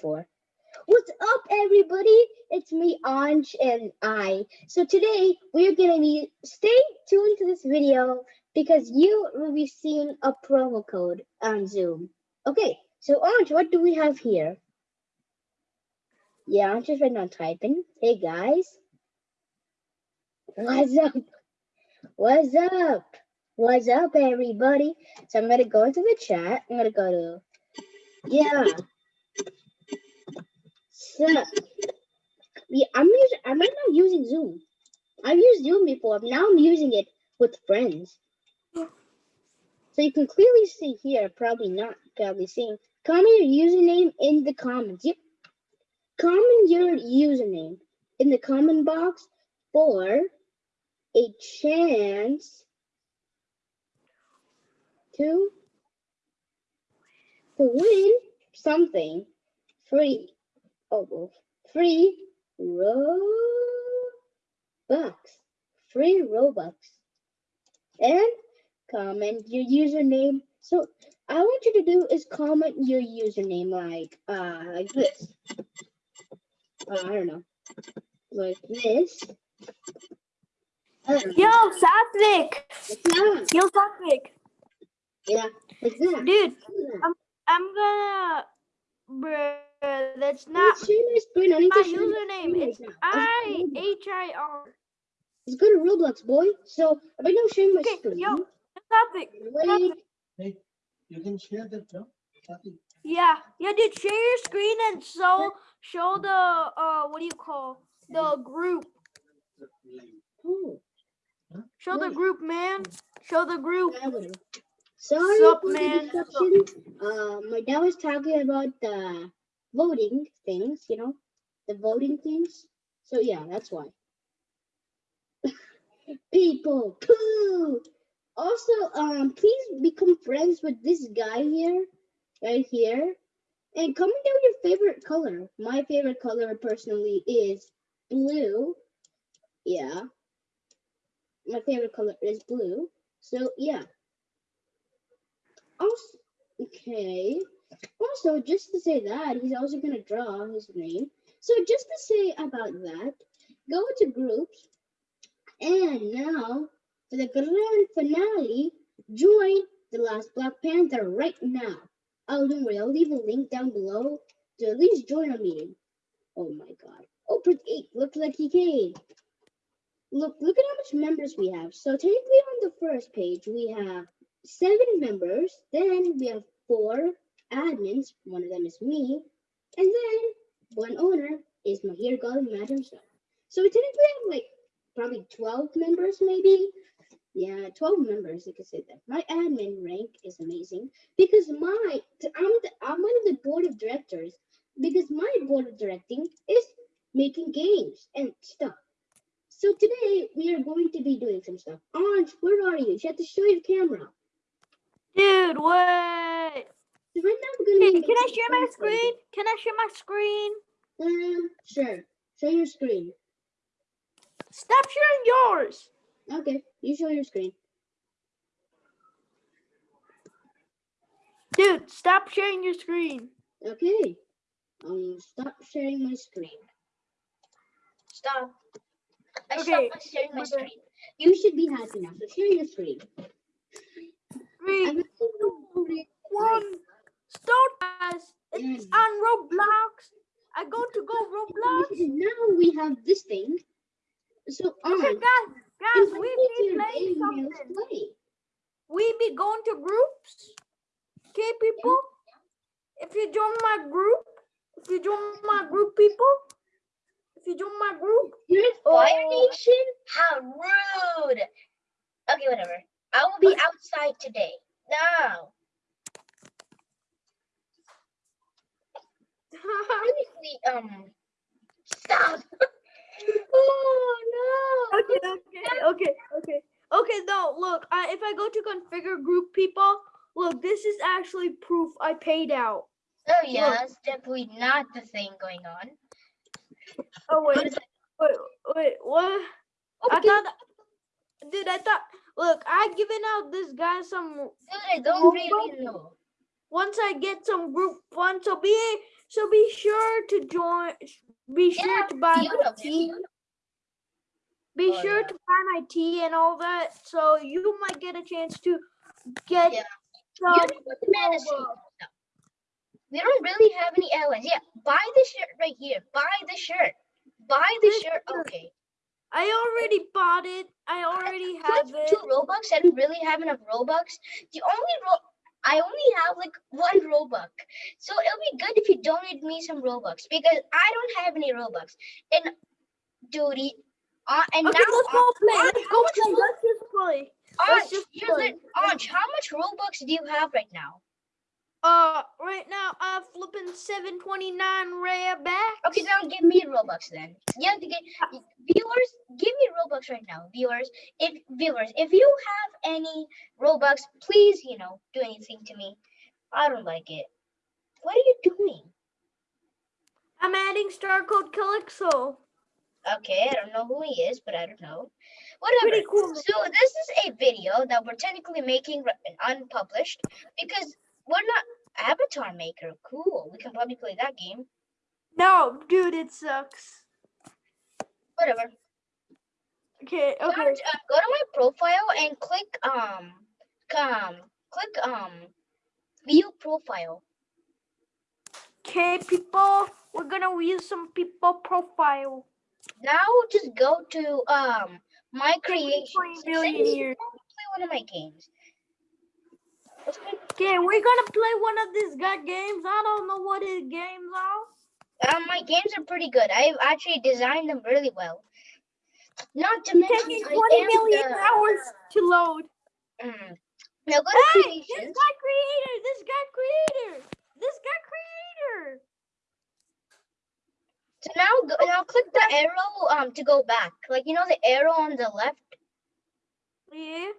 for. What's up, everybody? It's me, Anj, and I. So today we're gonna be stay tuned to this video because you will be seeing a promo code on Zoom. Okay, so Anj, what do we have here? Yeah, I'm just right now typing. Hey guys. What's up? What's up? What's up, everybody? So I'm gonna go into the chat. I'm gonna go to yeah. Yeah, I'm using. I'm right now using Zoom. I've used Zoom before. Now I'm using it with friends. So you can clearly see here. Probably not. Probably seeing. Comment your username in the comments. Yep. Comment your username in the comment box for a chance to to win something free. Free Robux. Free Robux. And comment your username. So I want you to do is comment your username like uh like this. Uh, I don't know. Like this. Know. Yo, Satvik! That. Yo, Satvik! Yeah, like that. Dude, I'm, I'm gonna. Bruh, that's not need to share my screen. I need my to share my username. It's right now. I Let's go. H I R. Let's go to Roblox, boy. So right now sharing my Okay, screen. yo, Satvik. Wait, Hey, you can share that, no? Kathy? Yeah, yeah, dude, share your screen and show show the uh what do you call the group? Show the group, man. Show the group. Sorry Sup, for man? the disruption. Uh, my dad was talking about the voting things, you know, the voting things. So yeah, that's why. People, poo. Also, um, please become friends with this guy here, right here, and comment down your favorite color. My favorite color, personally, is blue. Yeah, my favorite color is blue. So yeah. Also, okay. Also, just to say that, he's also gonna draw his name. So just to say about that, go to groups, and now for the grand finale, join the last Black Panther right now. Oh, don't worry, I'll leave a link down below to at least join our meeting. Oh my god. Oh, Prince 8 looks like he came. Look, look at how much members we have. So technically on the first page, we have seven members. Then we have four admins. One of them is me. And then one owner is Mahir Golden Mad himself. So we technically have like probably 12 members, maybe. Yeah, 12 members, you could say that. My admin rank is amazing because my I'm the, I'm one of the board of directors because my board of directing is making games and stuff. So today we are going to be doing some stuff. Orange, where are you? You have to show your camera. Dude, what? So right now we're gonna Hey, be can I share my games for you. screen? Can I share my screen? Um, sure. Show your screen. Stop sharing yours. Okay, you show your screen. Dude, stop sharing your screen. Okay. Um, stop sharing my screen. Stop. I Okay, stopped sharing my screen. You should be happy now. So share your screen. Three, I'm two, one. Start guys. It's Mm. on Roblox. I go to go Roblox. Now we have this thing. So Okay, on. guys, guys, we invite me to be playing game and let's something. play. We be going to groups. Okay, people. If you join my group, if you join my group, people. If you join my group, You're Fire Oh. Nation? How rude. Okay, whatever. I will be outside today. Now. Honestly, um, stop. oh no. okay, okay, okay, okay, okay. No, look. I, if I go to configure group people, look, this is actually proof I paid out. Oh yeah, that's definitely not the thing going on. Oh wait, wait, wait, what? Oh, I thought, that- dude, I thought. Look, I given out this guy some. Dude, I don't really know. Once I get some group fun, so be So be sure to join. Be sure Yeah, to buy my tea. Be Oh, sure yeah. to buy my tea and all that, so you might get a chance to get Yeah. some. You know what the man is saying? Robux. No. We don't really have any allies. Yeah, buy the shirt right here. Buy the shirt. Buy the This shirt. shirt. Okay. I already bought it. I already have it. two Robux. I don't really have enough Robux. The only ro I only have like one Robux. So it'll be good if you donate me some Robux because I don't have any Robux. And duty. Uh, and Okay, now let's go play. Let's go play. Let's just play. Let's just play. it. How much Robux do you have right now? Uh, right now I'm flipping 729 rare back. Okay, now give me Robux then. You have to get viewers. Give me Robux right now, viewers. If viewers, if you have any Robux, please, you know, do anything to me. I don't like it. What are you doing? I'm adding star code Calypso. Okay, I don't know who he is, but I don't know. Whatever. Pretty cool. So this is a video that we're technically making unpublished because we're not Avatar Maker. Cool. We can probably play that game. No, dude, it sucks. Whatever. Okay, Go, okay. to, uh, go to my profile and click um um click um view profile. Okay, people, we're gonna use some people profile. Now just go to um my Twenty creations. million Say, years. Play one of my games. Okay, we're gonna play one of these guy games. I don't know what his games are. Um, my games are pretty good. I've actually designed them really well. Not to mention, Taking I am million the- hours to load. Mm. Now go to Hey, this guy creator, this guy creator, this guy creator. So now go, now click the arrow um to go back. Like you know the arrow on the left. Yeah.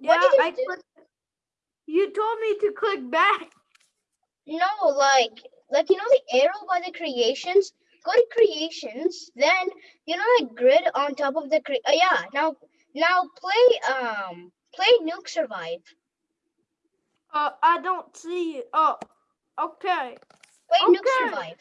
Yeah, you I clicked. You told me to click back. No, like like you know the arrow by the creations. Go to creations. Then you know the grid on top of the cre- uh, yeah. Now now play um play Nuke Survive. Uh, I don't see it. Oh, okay. Play Nuke Survive.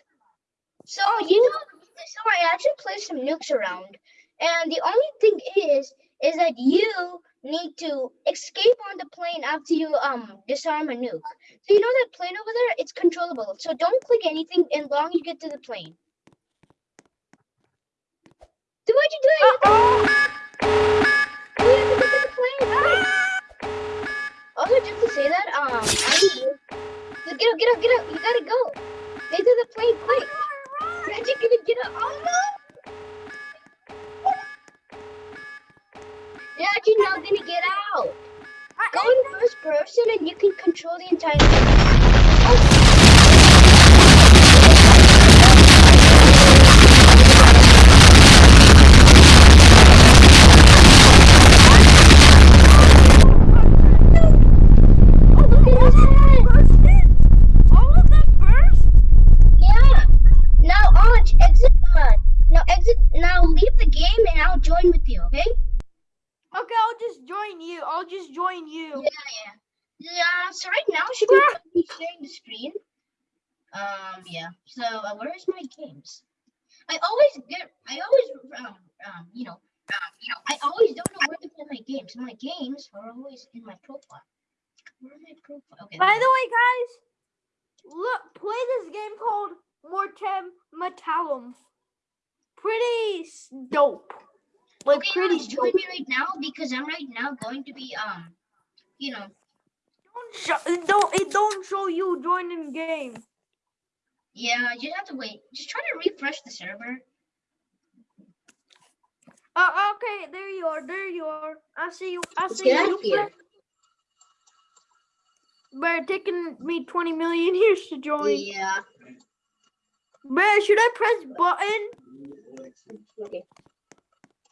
So Oh, you know, so I actually play some nukes around, and the only thing is, is that you need to escape on the plane after you um disarm a nuke. So you know that plane over there, it's controllable. So don't click anything as long you get to the plane. So what you doing? Uh-oh. Control the entire should be sharing the screen. Um. Yeah. So uh, where is my games? I always get. I always um um you know um you know I always don't know where to put my games. My games are always in my profile. Where are my profile? Okay. By the way, guys, look, play this game called Mortem Metallum. Pretty dope. Like Okay, pretty Alex, join me right now because I'm right now going to be um, you know, it don't it don't show you joining game. yeah, you have to wait. Just try to refresh the server. Uh, okay, there you are. There you are. I see you. I see get you. here. But it taking me 20 million years to join. Yeah. Bruh, should I press button? Okay.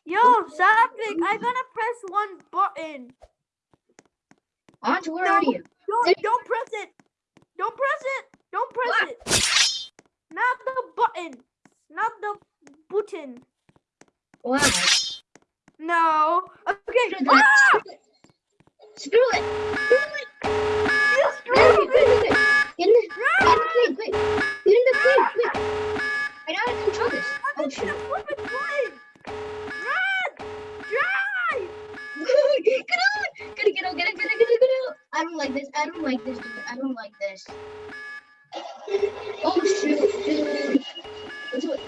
Yo, Savik, I'm gonna press one button. Aunt, where No. are you? Don't, don't press it. Don't press it. Don't press What? it. Not the button. Not the button. Why? No. Okay. Screw Ah! Screw it. Screw it. You screwed Get in the, plane, quick. Get in the plane, quick. I know how to control this. Oh I'm shoot. gonna flip it plane. Run! Drive! get Get it, get out, get it, get it, get out. I don't like this. I don't like this, dude. I don't like this. Oh shoot. What's what?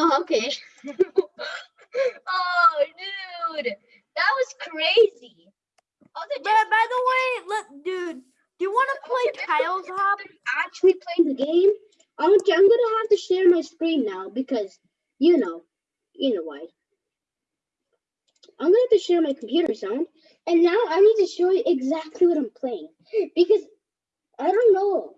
Oh, okay. oh, dude, that was crazy. Oh, they But by the way, let dude, do you want to play Tiles Hop? Actually playing the game. I'm, I'm gonna have to share my screen now because you know, you know why. I'm gonna have to share my computer sound, and now I need to show you exactly what I'm playing because I don't know.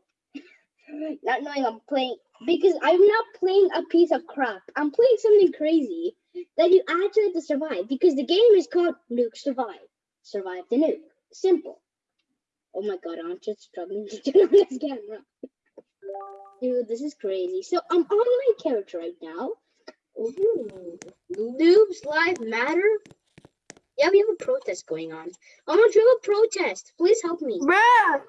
Not knowing I'm playing because I'm not playing a piece of crap. I'm playing something crazy that you actually have to survive because the game is called Nuke Survive. Survive the nuke. Simple. Oh my god, I'm just struggling to turn on this camera. Dude, this is crazy. So I'm on my character right now. Ooh. Noobs Live Matter? Yeah, we have a protest going on. I'm gonna do a protest. Please help me. Bruh,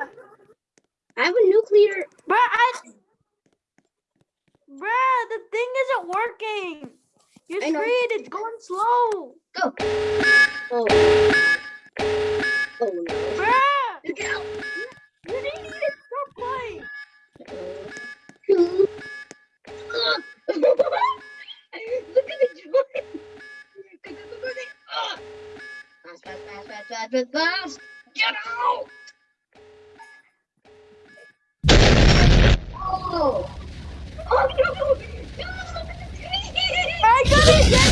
I have a nuclear. bruh, I, bruh, the thing isn't working. Your screen is going slow. Go. Oh. Oh no. Bruh, out. you need to stop playing. Look at the go. Ugh. Ah. Fast, fast, fast, fast, fast, fast, fast. Get out. Oh. Oh no. Dude, look at the tree. I got it, Jackie. Uh, oh.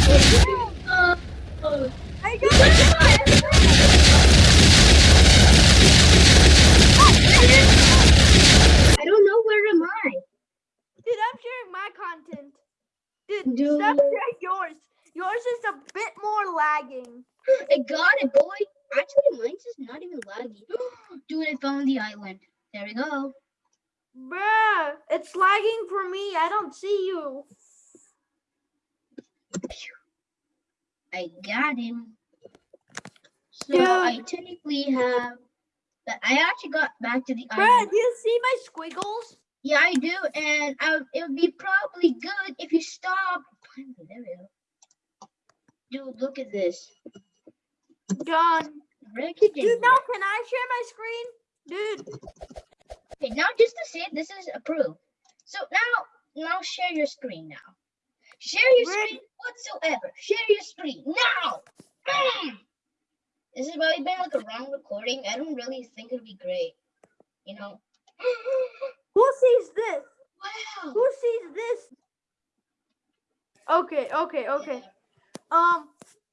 I got it. I don't know where am I. Dude, I'm sharing my content. Dude, Dude. stop sharing yours. Yours is a bit more lagging. I got it, boy. Actually, mine's just not even laggy. Dude, I found the island. There we go. Bruh, it's lagging for me. I don't see you. I got him. So. I technically have. But I actually got back to the Bruh, island. do you see my squiggles? Yeah, I do, and I, it would be probably good if you stop. There we go. Dude, look at this. Wreckage Dude, now can I share my screen? Dude, Okay, now just to say this is approved. So now, now share your screen now. Share your screen whatsoever. Share your screen now. Mm. This is probably been like a wrong recording. I don't really think it'll be great. You know. who sees this? wow. Who sees this? Okay, okay, okay. Um,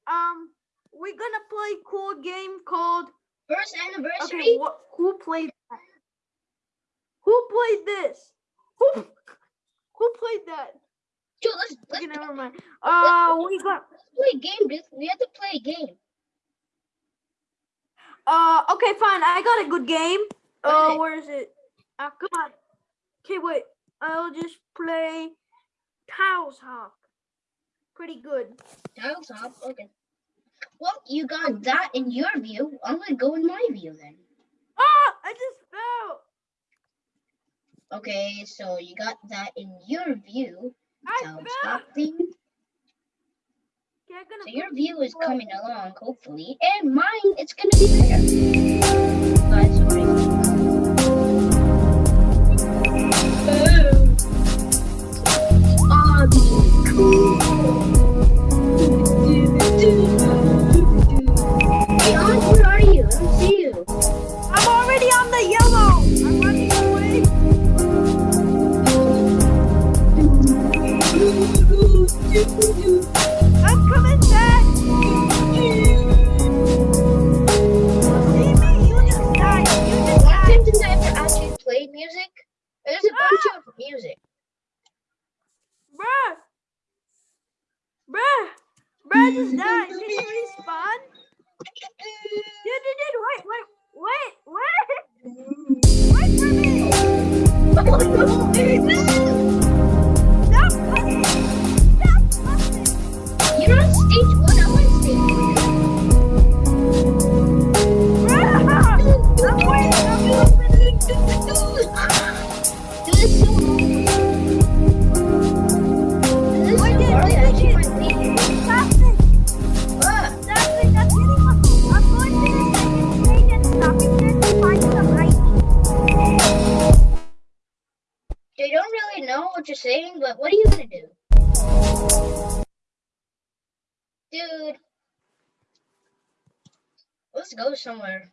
um, we're gonna play cool game called. First Okay, anniversary. what? Who played that? Who played this? Who? Who played that? Dude, let's let's, Okay, never mind. Uh, we got. let's play a game, dude. We have to play a game. Uh, okay, fine. I got a good game. Is Uh, where is it? Uh, come on. Okay, wait. I'll just play Tiles Hop. Pretty good. Tiles up. Okay. Well, you got that in your view. I'm gonna go in my view then. Ah, I just fell. Okay, so you got that in your view. I Tiles fell. up thing. Okay, I'm gonna So your view is coming along, hopefully, and mine it's gonna be better. But sorry. Know what you're saying, but what are you gonna do? Dude. Let's go somewhere.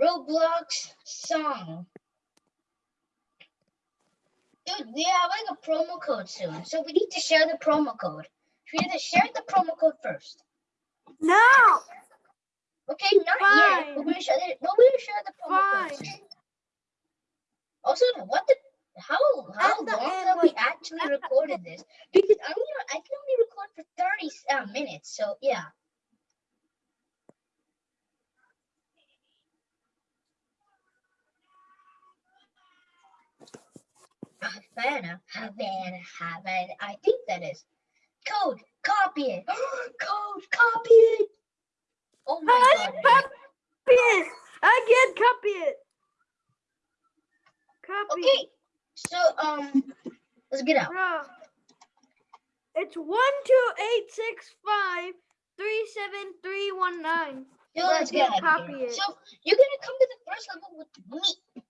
Roblox song. Dude, we have like a promo code soon, so we need to share the promo code. We need to share the promo code first. No. Okay, not yet. Fine. But we're gonna share the, we're gonna share the promo code. Fine. soon. Also, what the how how long have we actually recorded this? Because I only I can only record for thirty uh, minutes. So yeah. Havana, Havana, Havana. I think that is code. Copy it. code. Copy it. Oh my I god. copy it. I can copy it. Copy. Okay. So um, let's get out. Bro. It's one two eight six five three seven three one nine. But I let's get of copy it. So you're gonna come to the first level with me,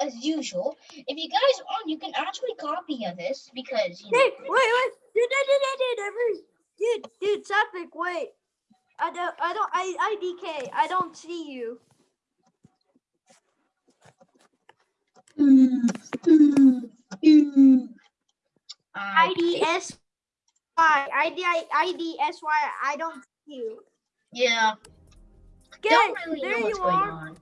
as usual. If you guys want, you can actually copy of this because you know. Hey, wait, wait, dude, dude, dude, dude, dude, every, dude, dude, Sapik, wait. I don't, I don't, I, IDK, I don't see you. I IDS, I don't see you. yeah. Okay, don't really there know what's you going are. on.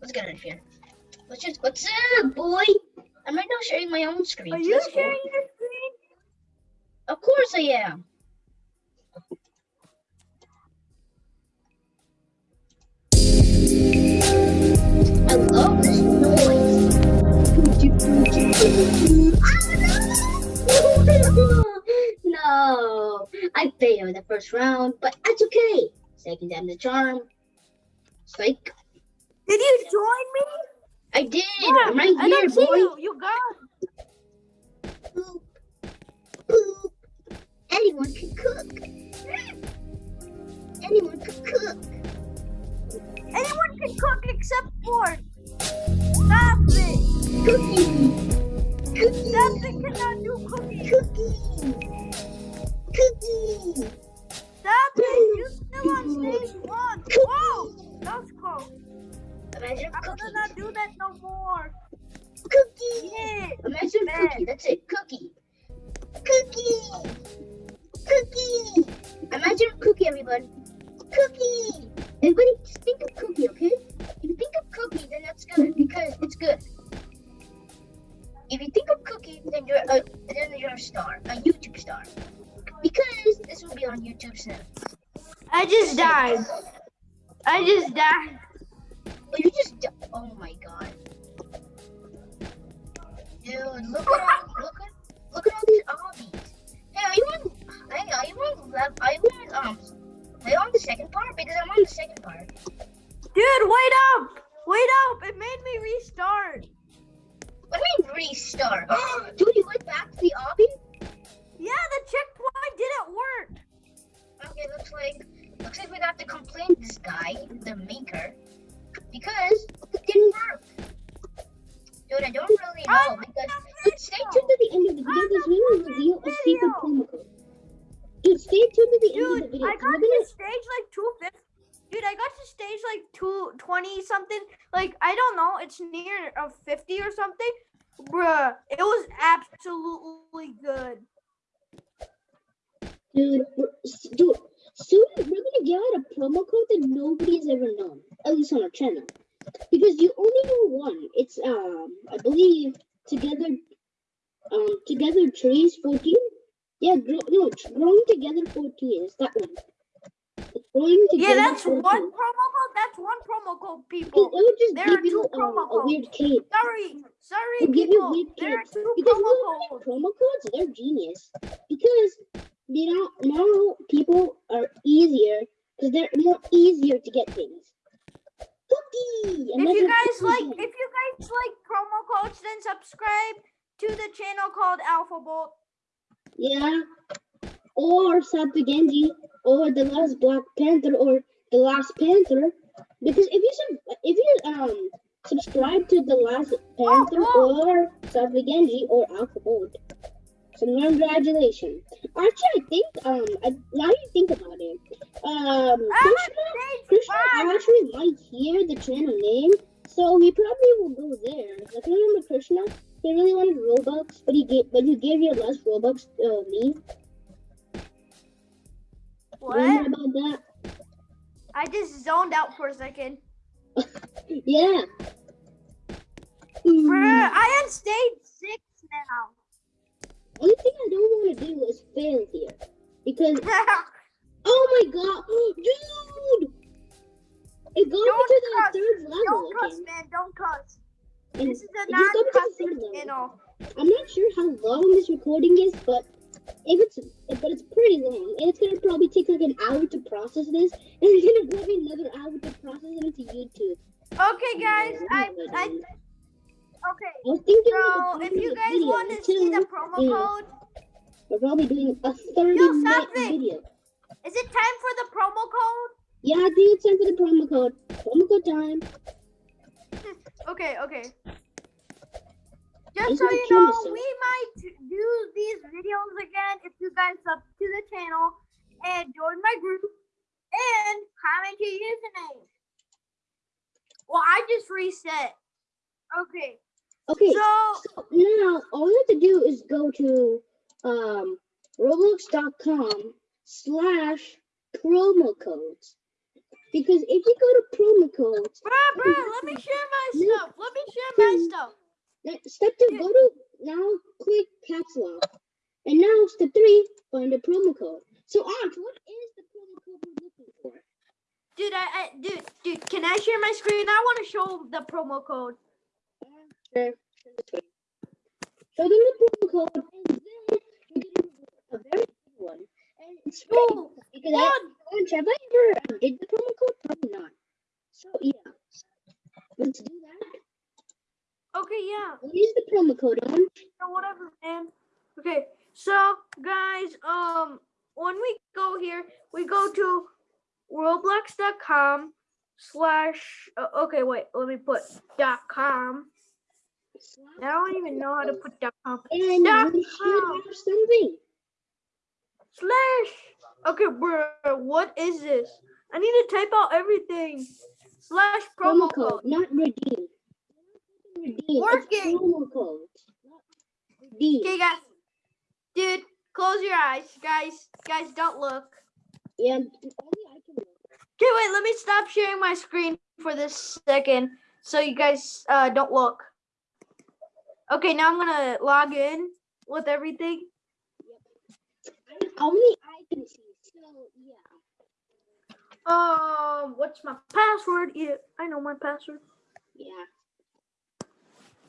Let's get out of here. Let's just what's up, boy? I'm right now sharing my own screen. Are you that's cool. sharing your screen? Of course I am. I failed the first round, but that's okay. Second time the charm. Psych. Did you join me? I did. Yeah, I'm right I here, boy. you. You got. Poop. Poop. Anyone can cook. Anyone can cook. Anyone can cook except for. Stop it. Cookie. Cookie. Stop it. Cannot do cooking. Cookie. Part? Because I'm on the second part. Dude, wait up. Wait up. It made me restart. What do you mean restart? Dude, you went back to the obby? Yeah, the checkpoint didn't work. Okay, looks like looks like we got to complain to this guy, the maker, because it didn't work. Dude, I don't really know I'm because stay tuned to the end of the video because we will reveal a secret promo code. Dude, stay tuned to the end of the video. I got gonna stage like 250. Dude, I got to stage like 220 something. Like, I don't know. It's near a 50 or something. Bruh, it was absolutely good. Dude, dude, soon we're gonna get out a promo code that nobody's ever known, at least on our channel, because you only know one. It's um, I believe together, um, together trees fourteen. Yeah, grow, no, it's growing together fourteen. It's that one. It's growing Yeah, that's 14. one promo code. That's one promo code, people. would just There give are you two promo a weird cape. Sorry, sorry, you people. weird There are two Because promo codes. promo codes, they're genius. Because you know now people are easier because they're more easier to get things. Cookie. If you guys cookie like, if you guys like promo codes, then subscribe to the channel called Alpha Bolt. Yeah. Or Sapu Genji, or the last Black Panther, or the last Panther. Because if you sub- if you um subscribe to the last Panther whoa. or Sapu Genji or Alpha Bolt, so congratulations. Actually, I think um I, now you think about it, um Ah, Krishna, Krishna actually might hear the channel name, so he probably will go there. Like remember Krishna, he really wanted Robux, but he gave but you gave your last Robux uh, me. Remember What? about that? I just zoned out for a second. Yeah. Bruh, Mm, I am stage six now. only thing I don't want to do is fail here. Because, oh my god, dude! It Don't to the cuss. third level Don't cuss, again. man. Don't cuss. This is a it just got me to the non-cussing channel. I'm not sure how long this recording is, but if it's but it's pretty long, and it's gonna probably take like an hour to process this, and it's gonna probably another hour to process it into YouTube. Okay, guys. I, I, okay. I was thinking So if you guys want to see the promo code, We're probably doing a 30 Yo, minute video. is it time for the promo code? Yeah, I think it's time for the promo code. Promo code time. Okay, okay. Just so you know, we might do these videos again if you guys sub to the channel and join my group and comment your username. Well, I just reset. Okay, Okay, so so now all you have to do is go to um, roblox.com slash promo codes. Because if you go to promo codes, bruh, bruh, let me share my stuff. Let me share my stuff. step two, go to now click caps lock. And now step three, find a promo code. So Arch, what is the promo code we're looking for? Dude, I, I dude, dude, can I share my screen? I want to show the promo code. Sure. Show them the promo code, and then you're a very good one. And it's Ooh, because I, Orange, have I ever did the promo code? So yeah, let's do that. okay, yeah. Is the promo code on? or whatever, man. Okay, so guys, um, when we go here, we go to roblox.com slash. Uh, okay, wait, let me put dot com. I don't even know how to put dot com And Dot we com. have something. slash. Okay, bro, what is this? I need to type out everything. Slash promo, Promo code, code. not redeem. Redeem. Working. promo code. Redeem. Okay, guys, dude, close your eyes, guys. Guys, don't look. Yeah, only I can. look. Okay, wait, let me stop sharing my screen for this second so you guys uh, don't look. Okay, now I'm gonna log in with everything. Only I can see. Um, what's my password? Yeah, I know my password. Yeah.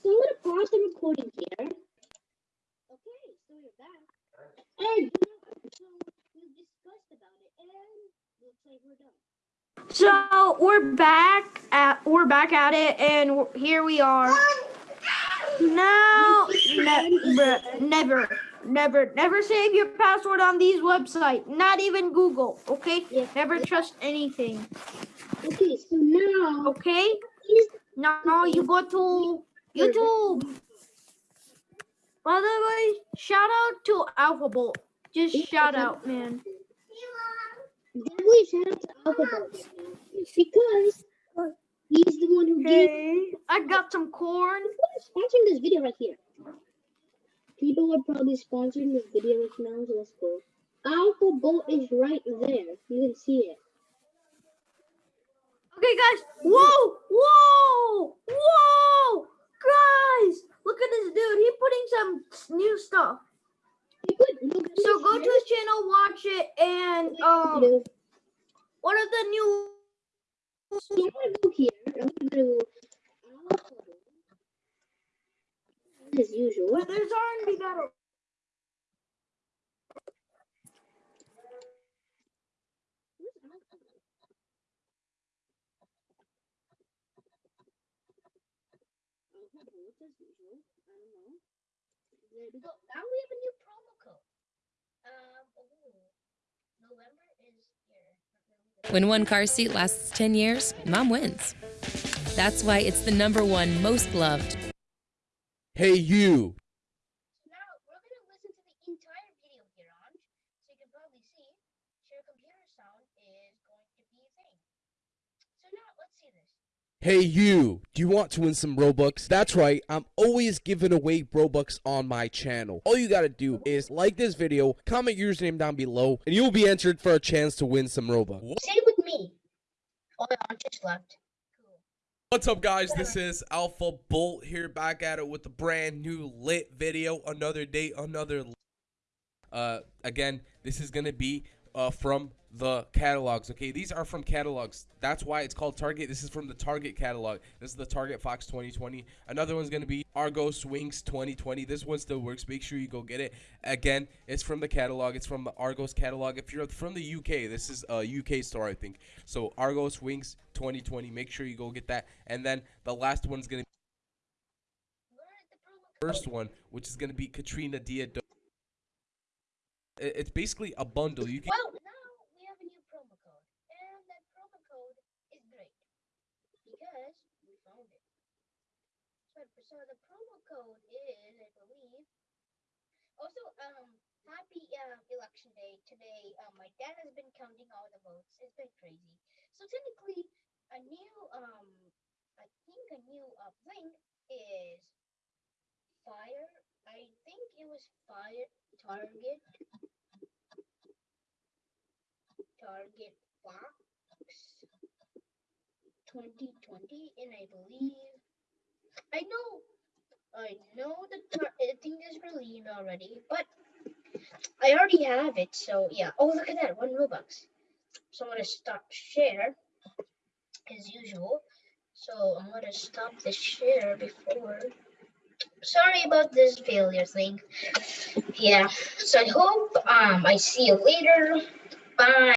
So I'm gonna pause the recording here. Okay, so we're back. And so we discussed about it and looks like we're done. So we're back at we're back at it, and here we are. No, ne- never, never, never save your password on these websites. Not even Google. Okay, Yeah. never trust anything. Okay, so now Okay. Now you go to YouTube. By the way, shout out to Alpha Bolt. Just shout out, man. definitely shout out to Alpha Bolt because He's the one who okay. gave. I got some corn. Sponsoring this video right here. People are probably sponsoring this video right now, so that's cool. Alpha Bolt is right there. You can see it. Okay, guys. Whoa! Whoa! Whoa! Guys, look at this dude. He's putting some new stuff. So go to his channel, watch it, and um, one of the new so I'm gonna go here. I'm gonna go to as usual. There's R&B battle. There we go. Now we have a new promo code. Um, ooh, November. When one car seat lasts 10 years, mom wins. That's why it's the number one most loved Hey, you. So now we're gonna listen to the entire video here on, so you can probably see share computer sound is going to be a thing. So now let's see this. Hey, you. Do you want to win some Robux? That's right. I'm always giving away Robux on my channel. All you gotta do is like this video, comment your username down below, and you'll be entered for a chance to win some Robux. Say it with me. Oh, I just left. What's up, guys? This is Alpha Bolt here, back at it with a brand new lit video. Another day, another. Uh, again, this is gonna be uh from the catalogs. Okay, these are from catalogs. That's why it's called Target. This is from the Target catalog. This is the Target Fox 2020. Another one's gonna be Argos Wings 2020. This one still works. Make sure you go get it. Again, it's from the catalog. It's from the Argos catalog. If you're from the UK, this is a UK store, I think. So Argos Wings 2020. Make sure you go get that. And then the last one's gonna Learn the promo code. first one, which is gonna be Katrina Diado. It- It's basically a bundle. You can Well, now we have a new promo code, and that promo code is great because we found it. So, the promo code is, I believe. Also, um, happy uh, election day today. Um, my dad has been counting all the votes. It's been crazy. So technically, a new um, I think a new uh, thing is fire. I think it was fire target Target Fox 2020, and I believe I know I know the I think is released already, but I already have it. So yeah. Oh, look at that, one Robux. So I'm gonna stop share as usual. So I'm gonna stop the share before. Sorry about this failure thing. Yeah. So I hope um I see you later. Bye.